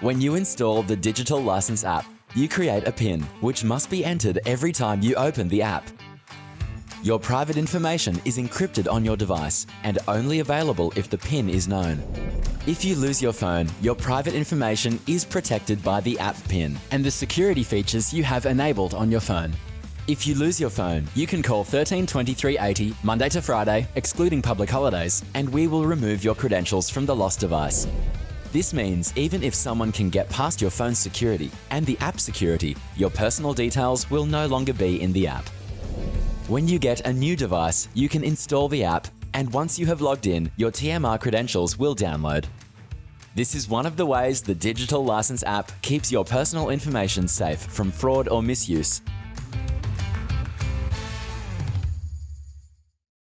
When you install the Digital License app, you create a PIN, which must be entered every time you open the app. Your private information is encrypted on your device and only available if the PIN is known. If you lose your phone, your private information is protected by the app PIN and the security features you have enabled on your phone. If you lose your phone, you can call 132380 Monday to Friday, excluding public holidays, and we will remove your credentials from the lost device. This means even if someone can get past your phone's security and the app security, your personal details will no longer be in the app. When you get a new device, you can install the app, and once you have logged in, your TMR credentials will download. This is one of the ways the Digital License app keeps your personal information safe from fraud or misuse